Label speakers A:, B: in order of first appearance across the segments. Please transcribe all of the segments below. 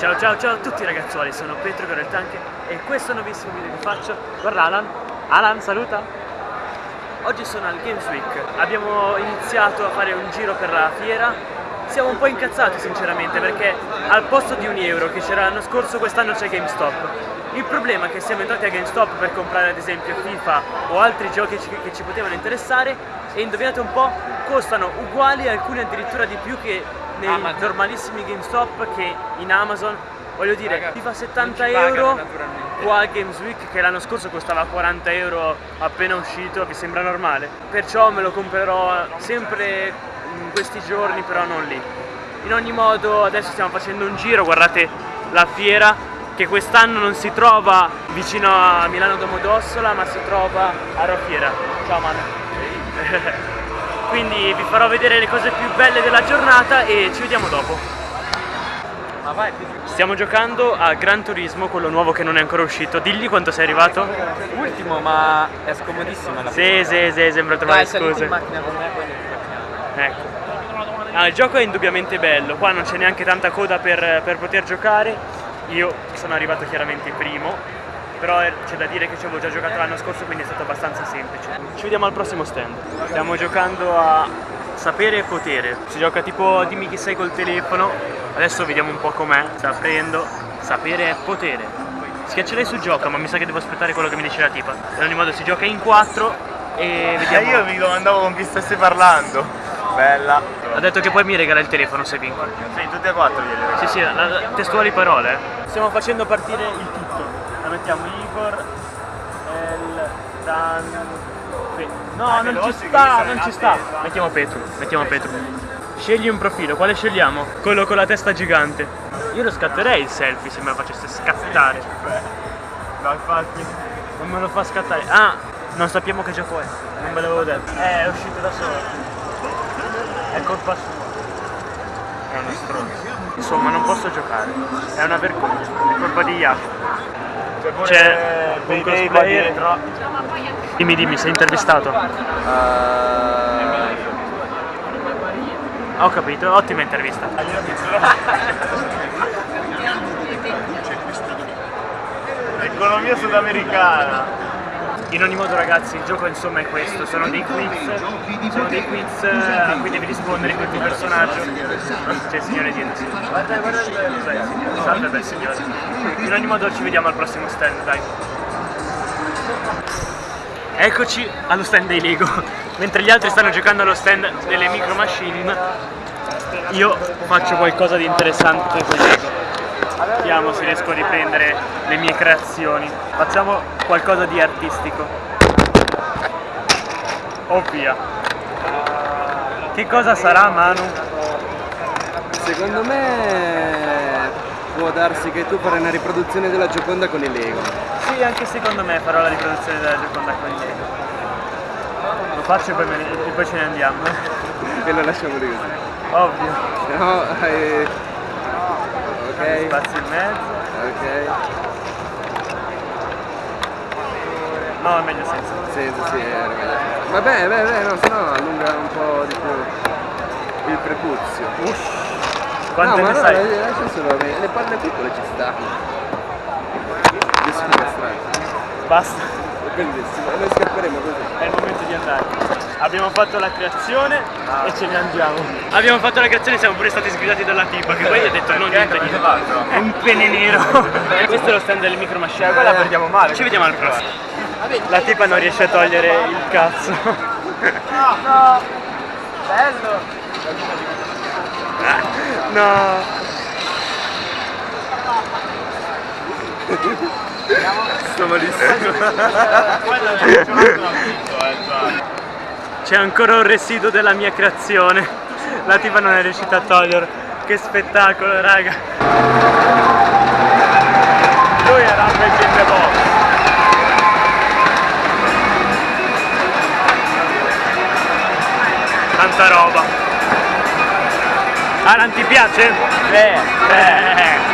A: Ciao ciao ciao a tutti ragazzuoli, sono Petro Coreltanche e questo è un nuovissimo video che faccio. Guarda Alan, Alan saluta! Oggi sono al Games Week, abbiamo iniziato a fare un giro per la fiera Siamo un po' incazzati sinceramente perché al posto di un euro che c'era l'anno scorso quest'anno c'è GameStop il problema è che siamo entrati a GameStop per comprare ad esempio FIFA o altri giochi che ci potevano interessare e indovinate un po' costano uguali alcuni addirittura di più che nei Amazon. normalissimi GameStop che in Amazon voglio dire Raga, FIFA 70 euro qua al Games Week che l'anno scorso costava 40 euro appena uscito vi sembra normale. Perciò me lo comprerò sempre in questi giorni però non lì. In ogni modo adesso stiamo facendo un giro guardate la fiera che quest'anno non si trova vicino a Milano Domodossola ma si trova a Roffiera ciao Manu quindi vi farò vedere le cose più belle della giornata e ci vediamo dopo Stiamo giocando a Gran Turismo, quello nuovo che non è ancora uscito. Digli quanto sei arrivato?
B: Ultimo, ma è scomodissima la
A: Sì, sì, sì, sembra trovare Dai, scuse. in macchina con me, poi Ecco. Ah, il gioco è indubbiamente bello, qua non c'è neanche tanta coda per, per poter giocare. Io sono arrivato chiaramente primo, però c'è da dire che ci avevo già giocato l'anno scorso quindi è stato abbastanza semplice. Ci vediamo al prossimo stand. Stiamo giocando a sapere e potere. Si gioca tipo dimmi chi sei col telefono. Adesso vediamo un po' com'è. Sta aprendo. Sapere e potere. Schiaccerei su gioca, ma mi sa che devo aspettare quello che mi dice la tipa. In ogni modo si gioca in quattro e vediamo.
C: Eh, io mi domandavo con chi stessi parlando. Bella.
A: Ha detto che poi mi regala il telefono se vinco.
C: Sì, tutti e quattro glieli
A: Sì, sì, la, la, testuali parole. Eh. Stiamo facendo partire il tutto. Mettiamo Igor, El, Dan, No, non ci sta, non ci sta. Mettiamo Petru, mettiamo Petru. Scegli un profilo, quale scegliamo? Quello con la testa gigante. Io lo scatterei il selfie se me lo facesse scattare.
C: No, infatti.
A: Non me lo fa scattare. Ah, non sappiamo che gioco è. Non ve l'avevo detto. Eh, è uscito da solo. È colpa sua. È uno stronzo. Insomma, non posso giocare. È una vergogna. È colpa di Jacopo. C'è un cosplayer dietro. Dimmi, dimmi, sei intervistato? Uh... Ho capito, ottima intervista.
C: Economia sudamericana.
A: In ogni modo ragazzi il gioco insomma è questo, sono dei quiz, sono dei quiz a cui devi rispondere con il tuo personaggio. C'è il signore dietro. Guarda, guarda il. Salve bel signore. In ogni modo ci vediamo al prossimo stand, dai. Eccoci allo stand dei Lego. Mentre gli altri stanno giocando allo stand delle micro machine, io faccio qualcosa di interessante con Lego. Vediamo se riesco a riprendere le mie creazioni. Facciamo qualcosa di artistico. Oh via. Che cosa sarà Manu?
B: Secondo me può darsi che tu farai una riproduzione della Gioconda con i Lego.
A: Sì, anche secondo me farò la riproduzione della Gioconda con i Lego. Lo faccio e poi, ne, e poi ce ne andiamo.
B: e lo lasciamo lì così.
A: Ovvio.
B: No, eh...
A: ok. Spazio in mezzo.
B: Ok.
A: No, è meglio senza.
B: Senza, sì, era meglio. Vabbè, beh, beh, no, sennò allunga un po' di più il prepuzio.
A: Uff. Quante
B: no,
A: ne
B: ma
A: sai?
B: No, lascia solo me. Le palle piccole ci sta. Adesso mi
A: Basta.
B: È bellissimo, noi scapperemo così.
A: È il momento di andare. Abbiamo fatto la creazione ah. e ce ne andiamo. Abbiamo fatto la creazione e siamo pure stati sgridati dalla tipa che poi ha detto non niente niente. È un pene nero. Questo è lo stand del micro machine.
C: Eh, quella perdiamo male.
A: Ci vediamo al prossimo. La tipa non riesce a togliere il cazzo.
C: No, no. Bello.
A: No.
B: Sto malissimo.
A: C'è ancora un residuo della mia creazione. La tipa non è riuscita a toglierlo. Che spettacolo, raga. Lui era un bel boss. tanta roba Alan ti piace?
B: Eh, eh.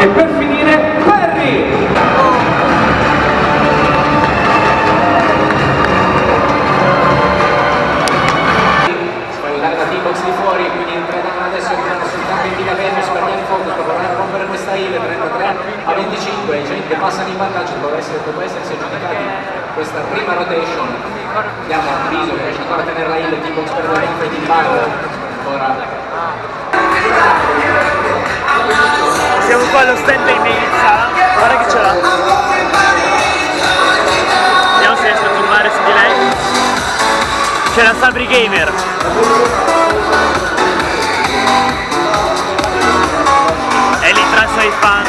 D: E
A: qua allo stand dei sala. Guarda che ce l'ha. Vediamo se riesco a zoomare su di lei. C'è la Sabri Gamer. E lì tra i fan.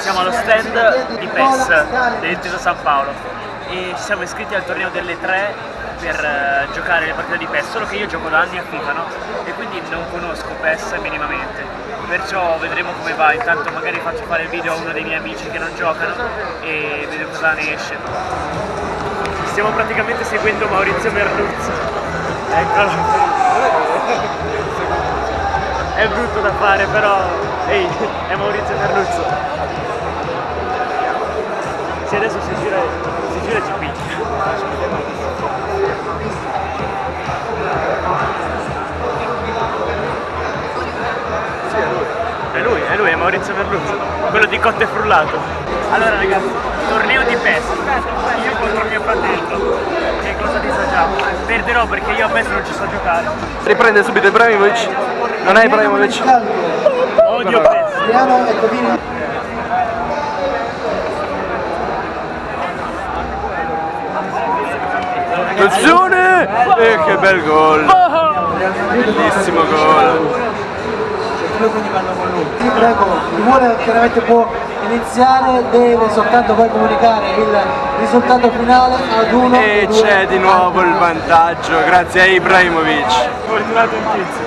A: Siamo allo stand di PES dell'Intesa San Paolo e ci siamo iscritti al torneo delle tre per eh, giocare le partite di PES, solo che io gioco da anni a FIFA, no? E quindi non conosco PES minimamente. Perciò vedremo come va, intanto magari faccio fare il video a uno dei miei amici che non giocano e vedo cosa ne esce. Stiamo praticamente seguendo Maurizio Merluzzo. Eccolo. È brutto da fare però. Ehi, è Maurizio Merluzzo. Se adesso si gira, ci picchia. È lui, è lui, è Maurizio Merluzzo, quello di Cotte Frullato. Allora ragazzi, torneo di PES, io contro mio fratello, che cosa disagiamo? Perderò perché io a PES non ci so giocare.
B: Riprende subito Ibrahimovic. Non è Ibrahimovic.
A: Odio PES.
B: Attenzione! E che bel gol! Bellissimo gol!
E: Ti prego, chi vuole chiaramente può iniziare, deve soltanto poi comunicare il risultato finale ad uno.
B: E c'è di nuovo il vantaggio grazie a Ibrahimovic.
A: Fortunato in tizio.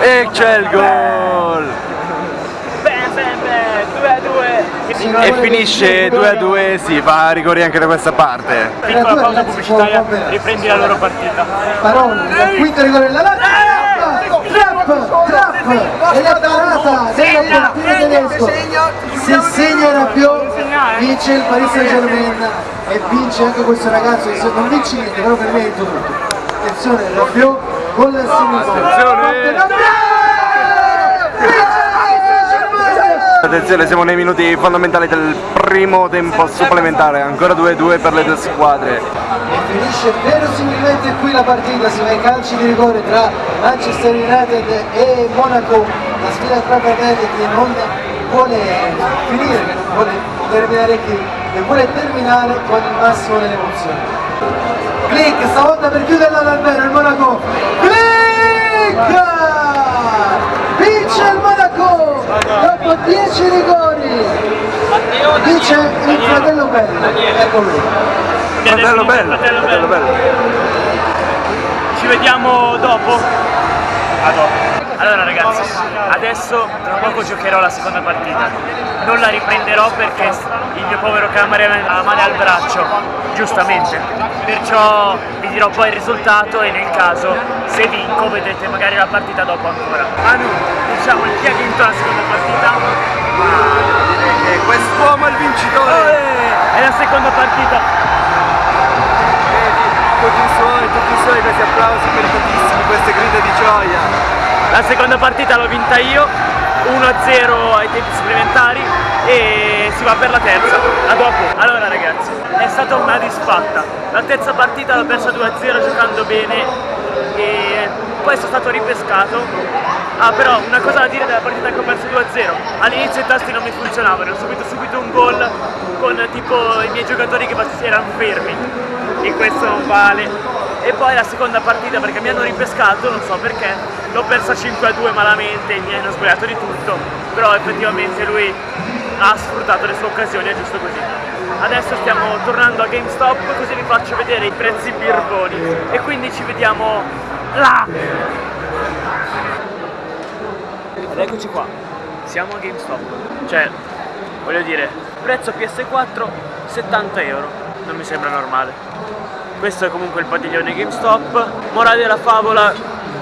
B: E c'è il gol!
A: Bam bam bam, 2 a 2.
B: E finisce 2 a 2, si va a rigori anche da questa parte.
A: Piccola pausa pubblicitaria, riprendi la loro partita.
E: Paroni, il quinto rigore della Lazio, trap, trap, e la parata del portiere tedesco. Se segna Rabiot, vince il Paris Saint Germain e vince anche questo ragazzo, che se non vince niente, però per me è tutto. Attenzione, Rabiot, gol a sinistra.
B: Attenzione! Attenzione, siamo nei minuti fondamentali del primo tempo supplementare, ancora 2-2 per le due squadre.
E: E finisce verosimilmente qui la partita, si va ai calci di rigore tra Manchester United e Monaco, la sfida tra fratelli che non vuole finire, che non vuole terminare qui e vuole terminare con il massimo delle emozioni. Click, stavolta per chiuderla davvero il Monaco. Click! Vince il Monaco dopo 10 rigori. Vince il fratello bello. Ecco lui.
B: Fratello bello, fratello bello.
A: Ci vediamo dopo. A dopo. Allora ragazzi, adesso tra poco giocherò la seconda partita. Non la riprenderò perché il mio povero cameraman ha male al braccio, giustamente. Perciò vi dirò poi il risultato e nel caso, se vinco, vedrete magari la partita dopo ancora. Manu, diciamo chi ha vinto la seconda partita?
B: E quest'uomo è il vincitore!
A: Eh, È la seconda partita.
B: Vedi, tutti i suoi, tutti i suoi, questi applausi meritatissimi, queste grida di gioia.
A: La seconda partita l'ho vinta io, 1-0 ai tempi supplementari e si va per la terza, a dopo. Allora ragazzi, è stata una disfatta. La terza partita l'ho persa 2-0 giocando bene e poi sono stato ripescato. Ah però una cosa da dire della partita che ho perso 2-0, all'inizio i tasti non mi funzionavano, ho subito subito un gol con tipo i miei giocatori che erano fermi e questo non vale. E poi la seconda partita perché mi hanno ripescato, non so perché, l'ho persa 5-2 malamente, mi hanno sbagliato di tutto, però effettivamente lui ha sfruttato le sue occasioni, è giusto così. Adesso stiamo tornando a GameStop così vi faccio vedere i prezzi birboni e quindi ci vediamo là! Ed eccoci qua, siamo a GameStop, cioè voglio dire, prezzo PS4 70 euro, non mi sembra normale. Questo è comunque il padiglione GameStop, morale della favola,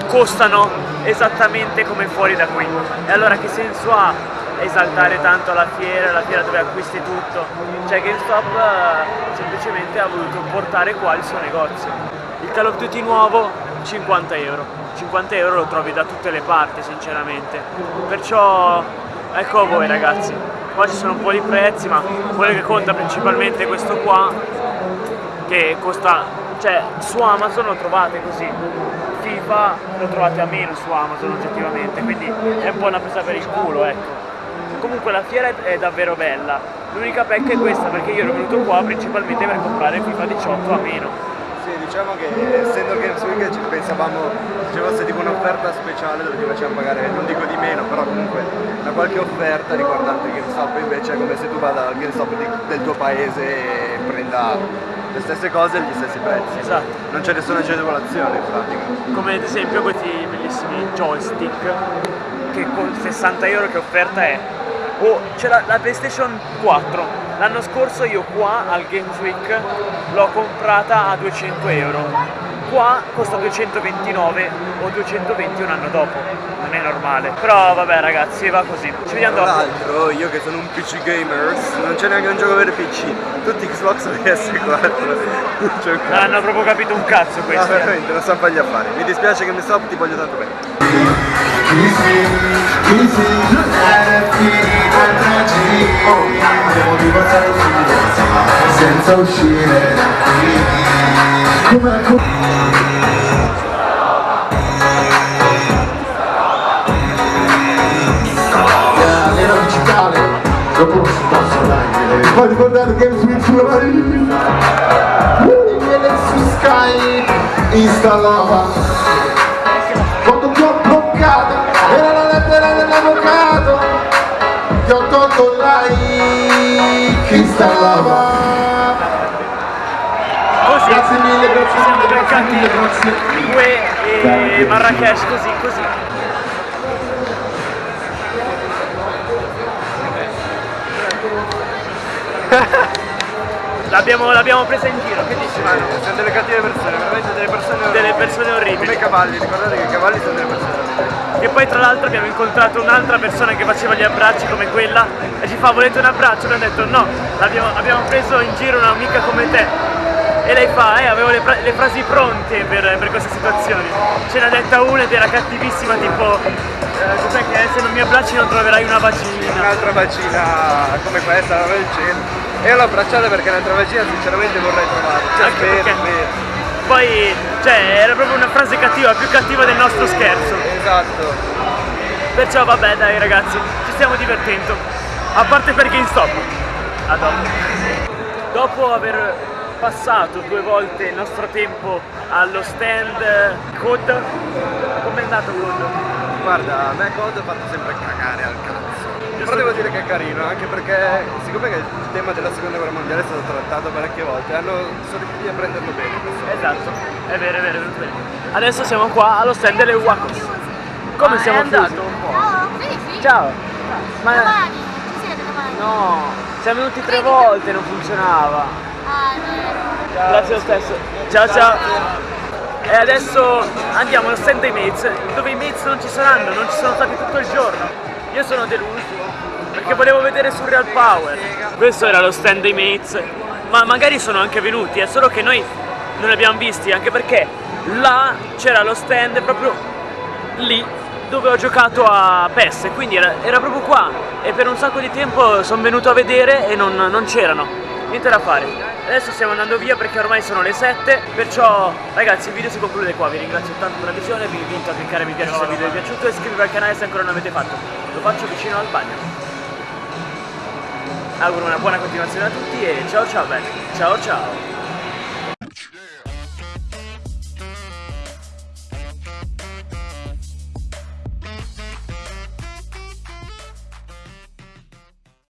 A: costano esattamente come fuori da qui. E allora che senso ha esaltare tanto la fiera, la fiera dove acquisti tutto? Cioè GameStop eh, semplicemente ha voluto portare qua il suo negozio. Il Call of Duty nuovo 50 euro. 50 euro lo trovi da tutte le parti sinceramente. Perciò ecco a voi ragazzi. Qua ci sono un po' di prezzi, ma quello che conta principalmente è questo qua che costa, cioè su Amazon lo trovate così, FIFA lo trovate a meno su Amazon oggettivamente, quindi è un po' una presa per il culo, ecco. Comunque la fiera è, davvero bella, l'unica pecca è questa perché io ero venuto qua principalmente per comprare FIFA 18 a meno.
B: Diciamo che essendo Games Week ci pensavamo ci fosse tipo un'offerta speciale dove ti facevano pagare, non dico di meno, però comunque una qualche offerta riguardante il GameStop invece è come se tu vada al GameStop di- del tuo paese e prenda le stesse cose e gli stessi prezzi.
A: Esatto.
B: Non c'è nessuna agevolazione in pratica.
A: come ad esempio questi bellissimi joystick che con 60 euro che offerta è o c'è la, la PlayStation 4 l'anno scorso io qua al Games Week l'ho comprata a 200 euro qua costa 229 o 220 un anno dopo non è normale però vabbè ragazzi va così ci vediamo
B: Tra
A: dopo
B: l'altro io che sono un PC gamers non c'è neanche un gioco per PC, tutti Xbox e PS4. Non c'è un
A: non hanno proprio capito un cazzo
B: No,
A: questi eh.
B: veramente, non so fargli affari. Mi dispiace che mi stop, ti voglio tanto bene.
F: Senza uscire come nella digitale dopo si passa l'angelo poi ricordate Games Week sulla viene su Skype installava. Quando ti ho bloccato era la lettera dell'avvocato. Ti ho tolto like installava grazie mille grazie
A: siamo
F: mille grazie mille grazie
A: due e Marrakesh così così L'abbiamo, presa in giro, che dici Manu?
B: Sono delle cattive persone, veramente delle persone
A: Delle persone
B: Come
A: orribili.
B: i cavalli, ricordate che i cavalli sono delle persone orribili.
A: E poi tra l'altro abbiamo incontrato un'altra persona che faceva gli abbracci come quella e ci fa volete un abbraccio? Abbiamo detto no, l'abbiamo- abbiamo preso in giro un'amica come te. E lei fa, eh, avevo le, le frasi pronte per, per queste situazioni. Ce n'ha detta una ed era cattivissima, tipo, eh, cos'è che se non mi abbracci non troverai una vagina.
B: Un'altra vagina come questa, una del genere. E l'ho abbracciata perché un'altra vagina sinceramente vorrei trovare. Cioè,
A: Anche
B: spero,
A: perché-
B: spero.
A: Poi, cioè, era proprio una frase cattiva, più cattiva del nostro scherzo.
B: Esatto.
A: Perciò vabbè dai ragazzi, ci stiamo divertendo. A parte per GameStop. A dopo. Dopo aver passato due volte il nostro tempo allo stand eh, COD, com'è andato COD?
B: Guarda, a me COD ha fatto sempre cagare al cazzo. Però devo dire che è carino, anche perché siccome che il tema della seconda guerra mondiale è stato trattato parecchie volte, hanno, sono riusciti a prenderlo bene questo.
A: Esatto, è vero, è vero, è bene. Adesso siamo qua allo stand delle Wacos. Come
G: Ma
A: siamo
G: è andato un po'.
H: No, sì, sì.
A: Ciao! Ma
H: Domani, ci siete domani?
A: no, siamo venuti tre volte, non funzionava. Grazie lo stesso. Ciao ciao. E adesso andiamo allo stand dei mates, dove i mates non ci saranno, non ci sono stati tutto il giorno. Io sono deluso, perché volevo vedere Surreal Power. Questo era lo stand dei mates, ma magari sono anche venuti, è solo che noi non li abbiamo visti, anche perché là c'era lo stand proprio lì dove ho giocato a PES, quindi era, era proprio qua e per un sacco di tempo sono venuto a vedere e non, non c'erano, niente da fare. Adesso stiamo andando via perché ormai sono le 7, perciò ragazzi il video si conclude qua, vi ringrazio tanto per la visione, vi invito a cliccare mi piace se il video vi è piaciuto e iscrivervi al canale se ancora non l'avete fatto, lo faccio vicino al bagno. Auguro una buona continuazione a tutti e ciao ciao belli, ciao ciao!